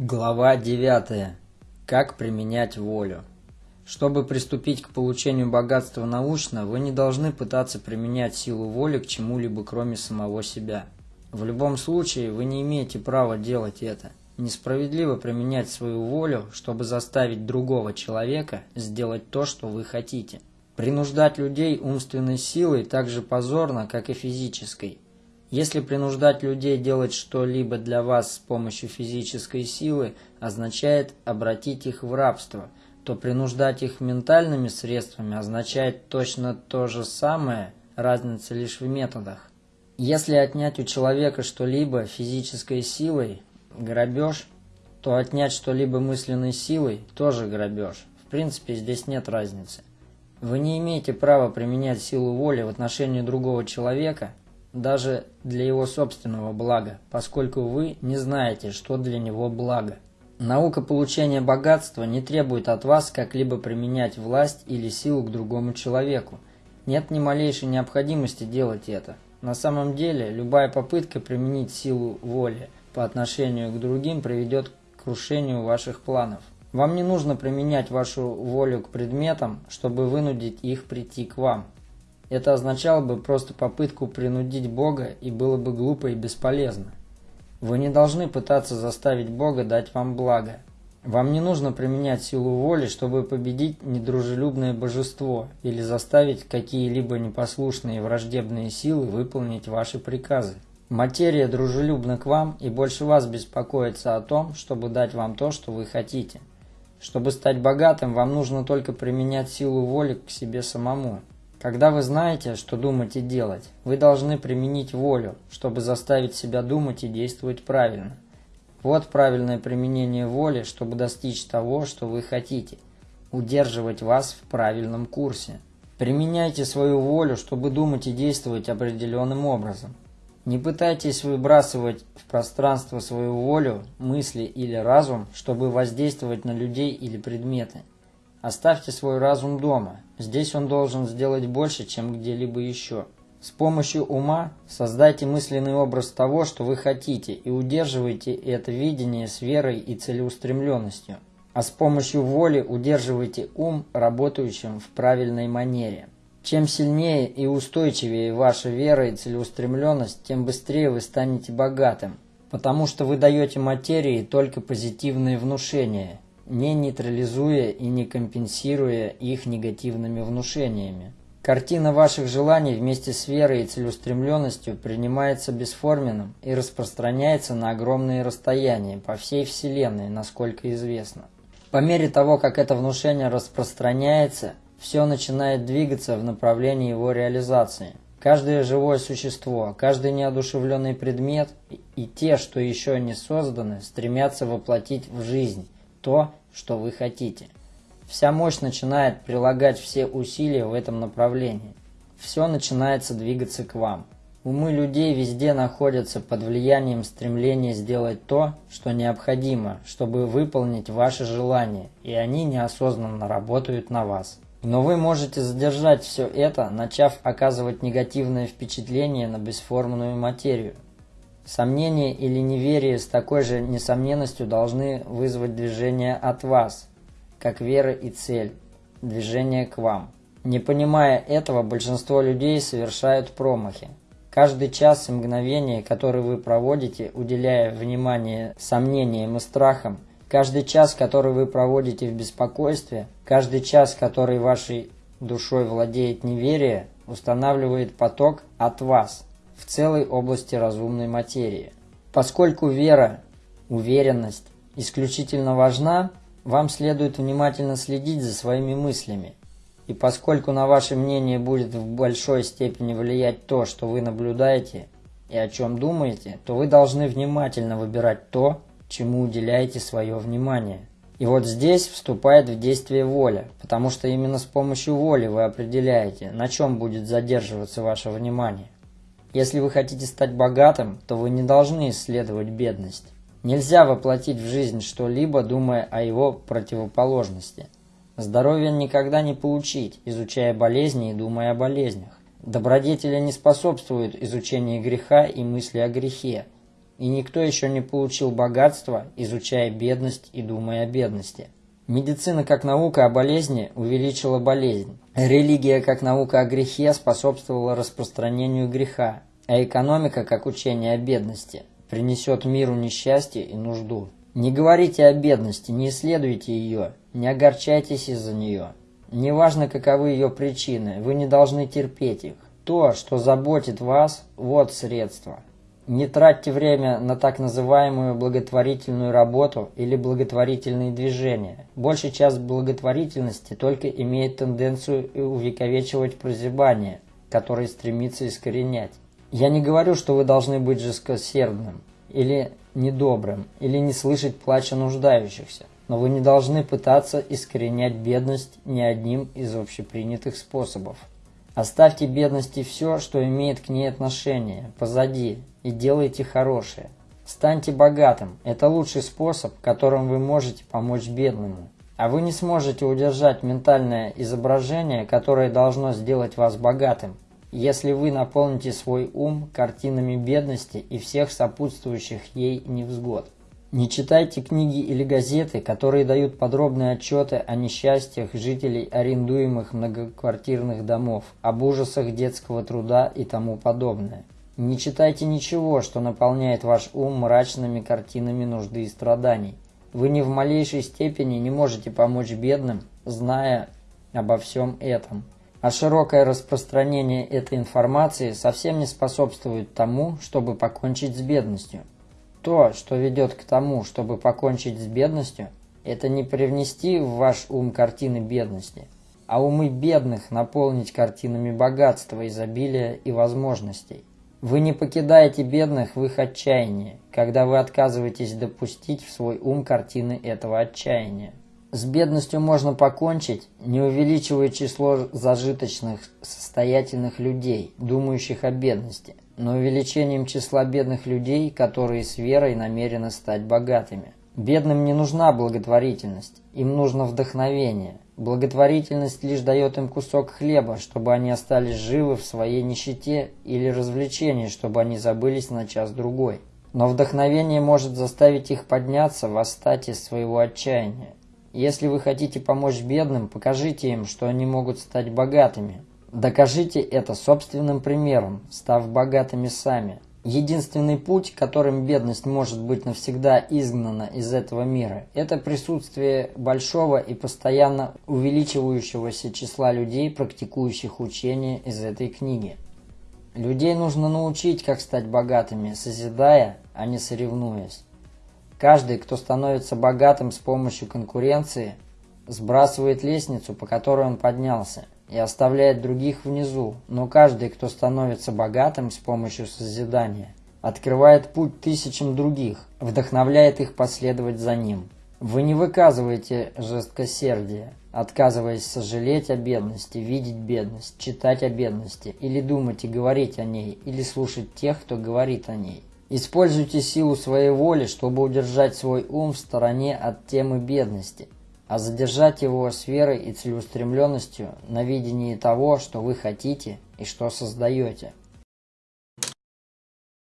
Глава 9. Как применять волю. Чтобы приступить к получению богатства научно, вы не должны пытаться применять силу воли к чему-либо кроме самого себя. В любом случае, вы не имеете права делать это. Несправедливо применять свою волю, чтобы заставить другого человека сделать то, что вы хотите. Принуждать людей умственной силой так же позорно, как и физической. Если принуждать людей делать что-либо для вас с помощью физической силы означает обратить их в рабство, то принуждать их ментальными средствами означает точно то же самое, разница лишь в методах. Если отнять у человека что-либо физической силой – грабеж, то отнять что-либо мысленной силой – тоже грабеж. В принципе, здесь нет разницы. Вы не имеете права применять силу воли в отношении другого человека – даже для его собственного блага, поскольку вы не знаете, что для него благо. Наука получения богатства не требует от вас как-либо применять власть или силу к другому человеку. Нет ни малейшей необходимости делать это. На самом деле, любая попытка применить силу воли по отношению к другим приведет к крушению ваших планов. Вам не нужно применять вашу волю к предметам, чтобы вынудить их прийти к вам. Это означало бы просто попытку принудить Бога и было бы глупо и бесполезно. Вы не должны пытаться заставить Бога дать вам благо. Вам не нужно применять силу воли, чтобы победить недружелюбное божество или заставить какие-либо непослушные враждебные силы выполнить ваши приказы. Материя дружелюбна к вам и больше вас беспокоится о том, чтобы дать вам то, что вы хотите. Чтобы стать богатым, вам нужно только применять силу воли к себе самому. Когда вы знаете, что думать и делать, вы должны применить волю, чтобы заставить себя думать и действовать правильно. Вот правильное применение воли, чтобы достичь того, что вы хотите, удерживать вас в правильном курсе. Применяйте свою волю, чтобы думать и действовать определенным образом. Не пытайтесь выбрасывать в пространство свою волю, мысли или разум, чтобы воздействовать на людей или предметы. Оставьте свой разум дома. Здесь он должен сделать больше, чем где-либо еще. С помощью ума создайте мысленный образ того, что вы хотите, и удерживайте это видение с верой и целеустремленностью. А с помощью воли удерживайте ум, работающим в правильной манере. Чем сильнее и устойчивее ваша вера и целеустремленность, тем быстрее вы станете богатым, потому что вы даете материи только позитивные внушения – не нейтрализуя и не компенсируя их негативными внушениями. Картина ваших желаний вместе с верой и целеустремленностью принимается бесформенным и распространяется на огромные расстояния по всей Вселенной, насколько известно. По мере того, как это внушение распространяется, все начинает двигаться в направлении его реализации. Каждое живое существо, каждый неодушевленный предмет и те, что еще не созданы, стремятся воплотить в жизнь то, что вы хотите. Вся мощь начинает прилагать все усилия в этом направлении. Все начинается двигаться к вам. Умы людей везде находятся под влиянием стремления сделать то, что необходимо, чтобы выполнить ваши желания, и они неосознанно работают на вас. Но вы можете задержать все это, начав оказывать негативное впечатление на бесформенную материю, Сомнение или неверие с такой же несомненностью должны вызвать движение от вас, как вера и цель, движение к вам. Не понимая этого, большинство людей совершают промахи. Каждый час и мгновение, который вы проводите, уделяя внимание сомнениям и страхам, каждый час, который вы проводите в беспокойстве, каждый час, который вашей душой владеет неверие, устанавливает поток от вас – в целой области разумной материи. Поскольку вера, уверенность исключительно важна, вам следует внимательно следить за своими мыслями. И поскольку на ваше мнение будет в большой степени влиять то, что вы наблюдаете и о чем думаете, то вы должны внимательно выбирать то, чему уделяете свое внимание. И вот здесь вступает в действие воля, потому что именно с помощью воли вы определяете, на чем будет задерживаться ваше внимание. Если вы хотите стать богатым, то вы не должны исследовать бедность. Нельзя воплотить в жизнь что-либо, думая о его противоположности. Здоровье никогда не получить, изучая болезни и думая о болезнях. Добродетели не способствуют изучению греха и мысли о грехе. и никто еще не получил богатства, изучая бедность и думая о бедности. Медицина как наука о болезни увеличила болезнь. Религия как наука о грехе способствовала распространению греха, а экономика как учение о бедности принесет миру несчастье и нужду. Не говорите о бедности, не исследуйте ее, не огорчайтесь из-за нее. Неважно, каковы ее причины, вы не должны терпеть их. То, что заботит вас, вот средство. Не тратьте время на так называемую благотворительную работу или благотворительные движения. Большая часть благотворительности только имеет тенденцию увековечивать прозябание, которое стремится искоренять. Я не говорю, что вы должны быть жесткосердным или недобрым, или не слышать плача нуждающихся, но вы не должны пытаться искоренять бедность ни одним из общепринятых способов. Оставьте бедности все, что имеет к ней отношение, позади, и делайте хорошее. Станьте богатым. Это лучший способ, которым вы можете помочь бедному. А вы не сможете удержать ментальное изображение, которое должно сделать вас богатым, если вы наполните свой ум картинами бедности и всех сопутствующих ей невзгод. Не читайте книги или газеты, которые дают подробные отчеты о несчастьях жителей арендуемых многоквартирных домов, об ужасах детского труда и тому подобное. Не читайте ничего, что наполняет ваш ум мрачными картинами нужды и страданий. Вы ни в малейшей степени не можете помочь бедным, зная обо всем этом. А широкое распространение этой информации совсем не способствует тому, чтобы покончить с бедностью. То, что ведет к тому, чтобы покончить с бедностью, это не привнести в ваш ум картины бедности, а умы бедных наполнить картинами богатства, изобилия и возможностей. Вы не покидаете бедных в их отчаянии, когда вы отказываетесь допустить в свой ум картины этого отчаяния. С бедностью можно покончить, не увеличивая число зажиточных, состоятельных людей, думающих о бедности – но увеличением числа бедных людей, которые с верой намерены стать богатыми. Бедным не нужна благотворительность, им нужно вдохновение. Благотворительность лишь дает им кусок хлеба, чтобы они остались живы в своей нищете, или развлечение, чтобы они забылись на час-другой. Но вдохновение может заставить их подняться, восстать из своего отчаяния. Если вы хотите помочь бедным, покажите им, что они могут стать богатыми, Докажите это собственным примером, став богатыми сами. Единственный путь, которым бедность может быть навсегда изгнана из этого мира, это присутствие большого и постоянно увеличивающегося числа людей, практикующих учение из этой книги. Людей нужно научить, как стать богатыми, созидая, а не соревнуясь. Каждый, кто становится богатым с помощью конкуренции, сбрасывает лестницу, по которой он поднялся – и оставляет других внизу, но каждый, кто становится богатым с помощью созидания, открывает путь тысячам других, вдохновляет их последовать за ним. Вы не выказываете жесткосердие, отказываясь сожалеть о бедности, видеть бедность, читать о бедности, или думать и говорить о ней, или слушать тех, кто говорит о ней. Используйте силу своей воли, чтобы удержать свой ум в стороне от темы бедности – а задержать его с верой и целеустремленностью на видении того, что вы хотите и что создаете –